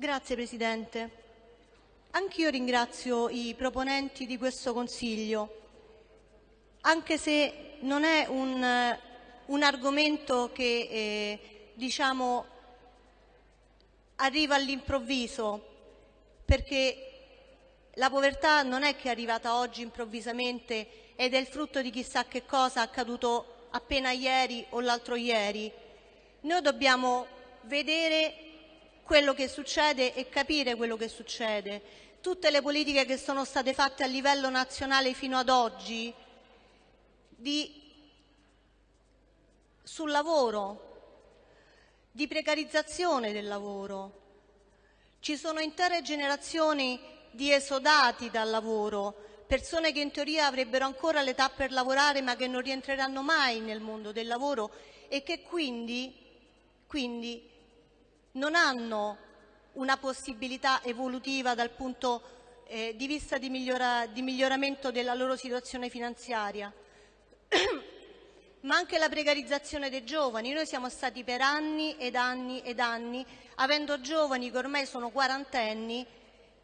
Grazie Presidente. Anch'io ringrazio i proponenti di questo Consiglio, anche se non è un, un argomento che eh, diciamo, arriva all'improvviso, perché la povertà non è che è arrivata oggi improvvisamente ed è il frutto di chissà che cosa accaduto appena ieri o l'altro ieri. Noi dobbiamo vedere quello che succede e capire quello che succede. Tutte le politiche che sono state fatte a livello nazionale fino ad oggi di, sul lavoro, di precarizzazione del lavoro. Ci sono intere generazioni di esodati dal lavoro, persone che in teoria avrebbero ancora l'età per lavorare ma che non rientreranno mai nel mondo del lavoro e che quindi, quindi non hanno una possibilità evolutiva dal punto eh, di vista di, migliora, di miglioramento della loro situazione finanziaria. ma anche la precarizzazione dei giovani. Noi siamo stati per anni ed anni ed anni, avendo giovani che ormai sono quarantenni,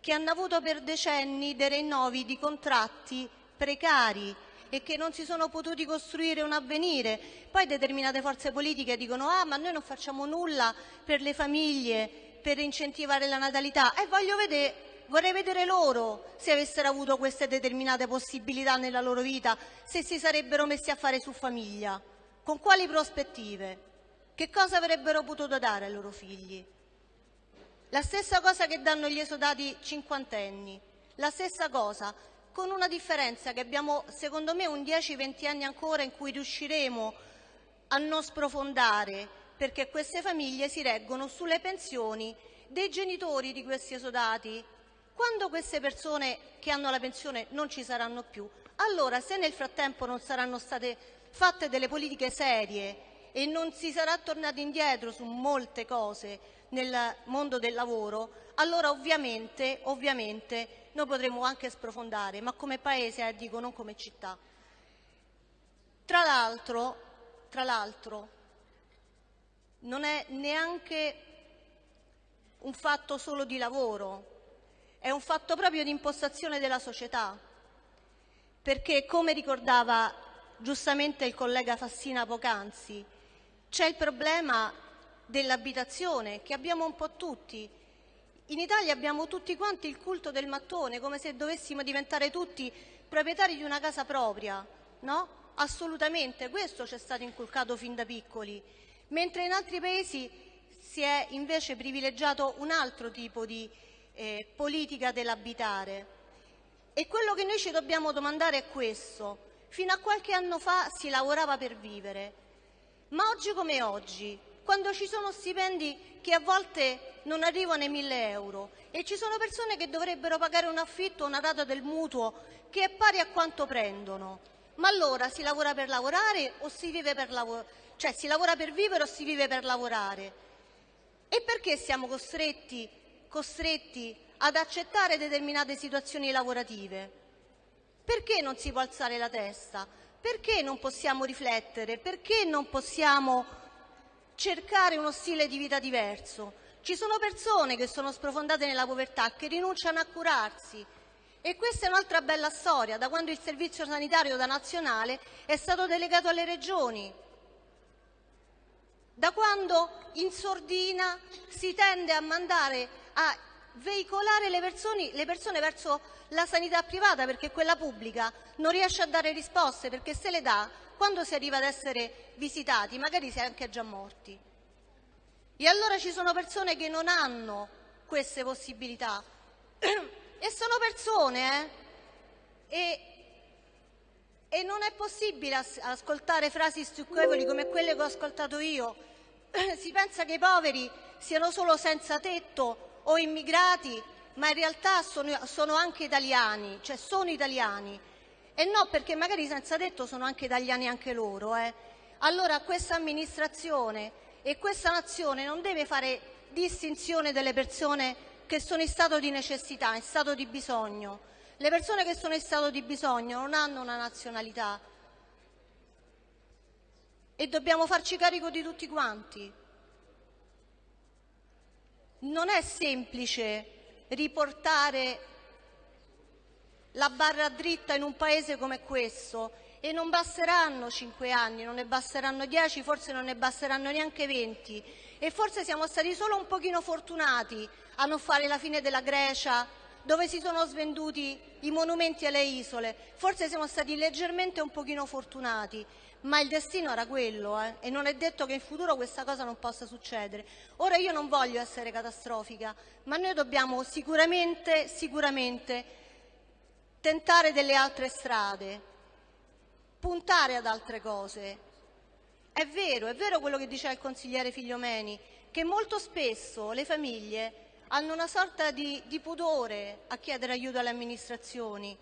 che hanno avuto per decenni dei rinnovi di contratti precari e che non si sono potuti costruire un avvenire. Poi determinate forze politiche dicono ah ma noi non facciamo nulla per le famiglie, per incentivare la natalità. E voglio vedere, vorrei vedere loro se avessero avuto queste determinate possibilità nella loro vita, se si sarebbero messi a fare su famiglia. Con quali prospettive? Che cosa avrebbero potuto dare ai loro figli? La stessa cosa che danno gli esodati cinquantenni, la stessa cosa, con una differenza che abbiamo secondo me un 10-20 anni ancora in cui riusciremo a non sprofondare perché queste famiglie si reggono sulle pensioni dei genitori di questi esodati. Quando queste persone che hanno la pensione non ci saranno più, allora se nel frattempo non saranno state fatte delle politiche serie e non si sarà tornati indietro su molte cose nel mondo del lavoro, allora ovviamente, ovviamente noi potremo anche sprofondare, ma come paese, eh, dico, non come città. Tra l'altro, non è neanche un fatto solo di lavoro, è un fatto proprio di impostazione della società, perché come ricordava giustamente il collega Fassina poc'anzi, c'è il problema dell'abitazione che abbiamo un po' tutti. In Italia abbiamo tutti quanti il culto del mattone, come se dovessimo diventare tutti proprietari di una casa propria, no? Assolutamente, questo ci è stato inculcato fin da piccoli, mentre in altri paesi si è invece privilegiato un altro tipo di eh, politica dell'abitare. E quello che noi ci dobbiamo domandare è questo. Fino a qualche anno fa si lavorava per vivere, ma oggi come oggi quando ci sono stipendi che a volte non arrivano ai 1000 euro e ci sono persone che dovrebbero pagare un affitto o una rata del mutuo che è pari a quanto prendono. Ma allora si lavora per lavorare o si vive per lavorare? Cioè si lavora per vivere o si vive per lavorare? E perché siamo costretti, costretti ad accettare determinate situazioni lavorative? Perché non si può alzare la testa? Perché non possiamo riflettere? Perché non possiamo cercare uno stile di vita diverso. Ci sono persone che sono sprofondate nella povertà, che rinunciano a curarsi. E questa è un'altra bella storia, da quando il servizio sanitario da nazionale è stato delegato alle regioni, da quando in sordina si tende a mandare a veicolare le persone, le persone, verso la sanità privata perché quella pubblica non riesce a dare risposte perché se le dà quando si arriva ad essere visitati magari si è anche già morti. E allora ci sono persone che non hanno queste possibilità e sono persone eh? e, e non è possibile as ascoltare frasi stucchevoli come quelle che ho ascoltato io. si pensa che i poveri siano solo senza tetto o immigrati, ma in realtà sono, sono anche italiani, cioè sono italiani e no, perché magari senza detto sono anche italiani anche loro. Eh. Allora questa amministrazione e questa nazione non deve fare distinzione delle persone che sono in stato di necessità, in stato di bisogno. Le persone che sono in stato di bisogno non hanno una nazionalità e dobbiamo farci carico di tutti quanti. non è semplice riportare la barra dritta in un paese come questo e non basteranno cinque anni, non ne basteranno dieci, forse non ne basteranno neanche venti e forse siamo stati solo un pochino fortunati a non fare la fine della Grecia dove si sono svenduti i monumenti alle isole, forse siamo stati leggermente un pochino fortunati, ma il destino era quello eh? e non è detto che in futuro questa cosa non possa succedere. Ora io non voglio essere catastrofica, ma noi dobbiamo sicuramente, sicuramente tentare delle altre strade, puntare ad altre cose. È vero, è vero quello che diceva il consigliere Figliomeni, che molto spesso le famiglie hanno una sorta di, di pudore a chiedere aiuto alle amministrazioni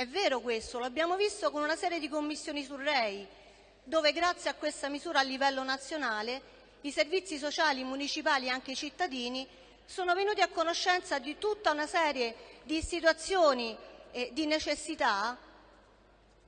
è vero questo, l'abbiamo visto con una serie di commissioni sul REI, dove grazie a questa misura a livello nazionale i servizi sociali municipali e anche i cittadini sono venuti a conoscenza di tutta una serie di situazioni e di necessità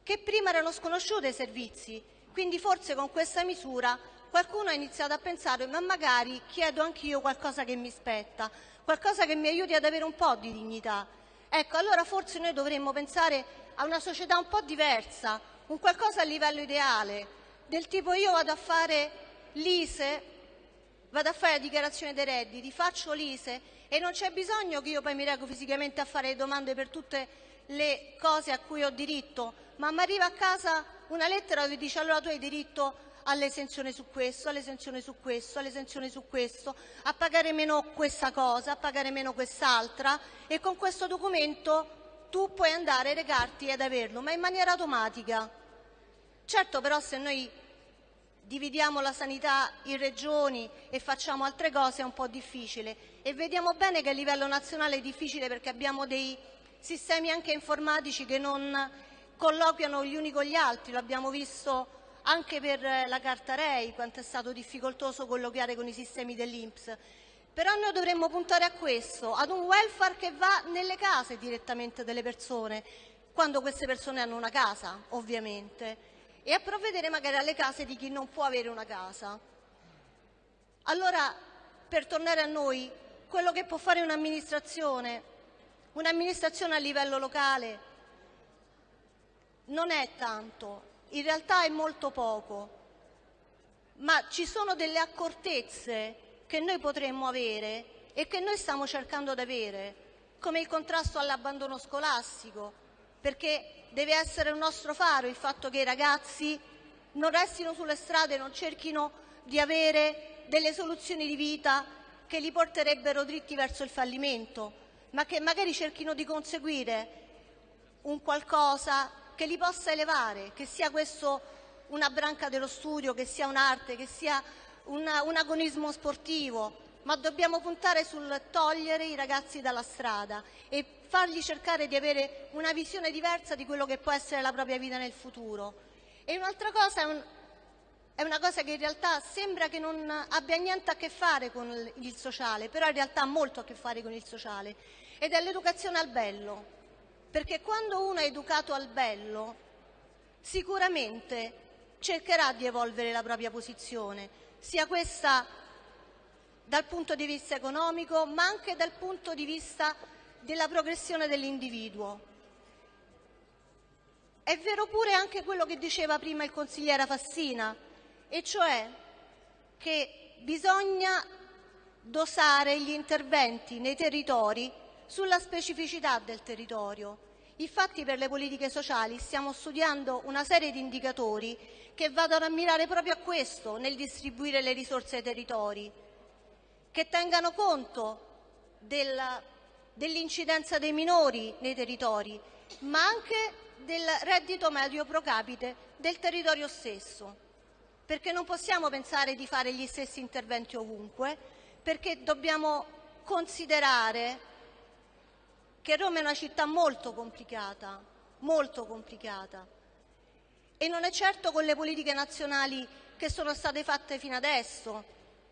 che prima erano sconosciute ai servizi. Quindi forse con questa misura qualcuno ha iniziato a pensare ma magari chiedo anch'io qualcosa che mi spetta, qualcosa che mi aiuti ad avere un po' di dignità. Ecco, allora forse noi dovremmo pensare a una società un po' diversa, un qualcosa a livello ideale, del tipo io vado a fare l'ISE, vado a fare la dichiarazione dei redditi, faccio l'ISE e non c'è bisogno che io poi mi reco fisicamente a fare domande per tutte le cose a cui ho diritto, ma mi arriva a casa una lettera dove dice allora tu hai diritto all'esenzione su questo, all'esenzione su questo, all'esenzione su questo, a pagare meno questa cosa, a pagare meno quest'altra e con questo documento tu puoi andare a recarti ad averlo, ma in maniera automatica. Certo però se noi dividiamo la sanità in regioni e facciamo altre cose è un po' difficile. E vediamo bene che a livello nazionale è difficile perché abbiamo dei sistemi anche informatici che non colloquiano gli uni con gli altri, l'abbiamo visto anche per la carta REI, quanto è stato difficoltoso colloquiare con i sistemi dell'Inps. Però noi dovremmo puntare a questo, ad un welfare che va nelle case direttamente delle persone, quando queste persone hanno una casa, ovviamente, e a provvedere magari alle case di chi non può avere una casa. Allora, per tornare a noi, quello che può fare un'amministrazione, un'amministrazione a livello locale, non è tanto, in realtà è molto poco, ma ci sono delle accortezze che noi potremmo avere e che noi stiamo cercando di avere, come il contrasto all'abbandono scolastico, perché deve essere un nostro faro il fatto che i ragazzi non restino sulle strade, non cerchino di avere delle soluzioni di vita che li porterebbero dritti verso il fallimento, ma che magari cerchino di conseguire un qualcosa che li possa elevare, che sia questo una branca dello studio, che sia un'arte, che sia una, un agonismo sportivo, ma dobbiamo puntare sul togliere i ragazzi dalla strada e fargli cercare di avere una visione diversa di quello che può essere la propria vita nel futuro. E un'altra cosa è, un, è una cosa che in realtà sembra che non abbia niente a che fare con il sociale, però in realtà ha molto a che fare con il sociale, ed è l'educazione al bello perché quando uno è educato al bello sicuramente cercherà di evolvere la propria posizione, sia questa dal punto di vista economico ma anche dal punto di vista della progressione dell'individuo. È vero pure anche quello che diceva prima il consigliere Fassina, e cioè che bisogna dosare gli interventi nei territori sulla specificità del territorio. Infatti per le politiche sociali stiamo studiando una serie di indicatori che vadano a mirare proprio a questo nel distribuire le risorse ai territori, che tengano conto dell'incidenza dei minori nei territori, ma anche del reddito medio pro capite del territorio stesso, perché non possiamo pensare di fare gli stessi interventi ovunque, perché dobbiamo considerare che Roma è una città molto complicata, molto complicata. E non è certo con le politiche nazionali che sono state fatte fino adesso,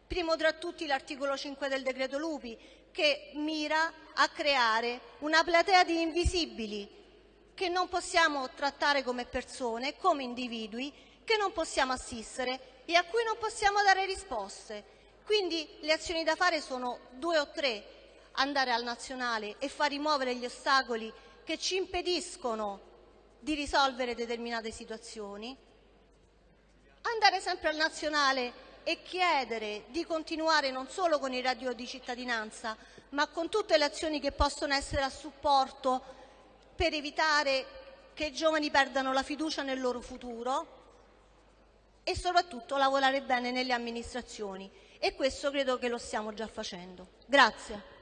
primo tra tutti l'articolo 5 del decreto Lupi, che mira a creare una platea di invisibili che non possiamo trattare come persone, come individui, che non possiamo assistere e a cui non possiamo dare risposte. Quindi le azioni da fare sono due o tre, andare al nazionale e far rimuovere gli ostacoli che ci impediscono di risolvere determinate situazioni, andare sempre al nazionale e chiedere di continuare non solo con il reddito di cittadinanza, ma con tutte le azioni che possono essere a supporto per evitare che i giovani perdano la fiducia nel loro futuro e soprattutto lavorare bene nelle amministrazioni. E questo credo che lo stiamo già facendo. Grazie.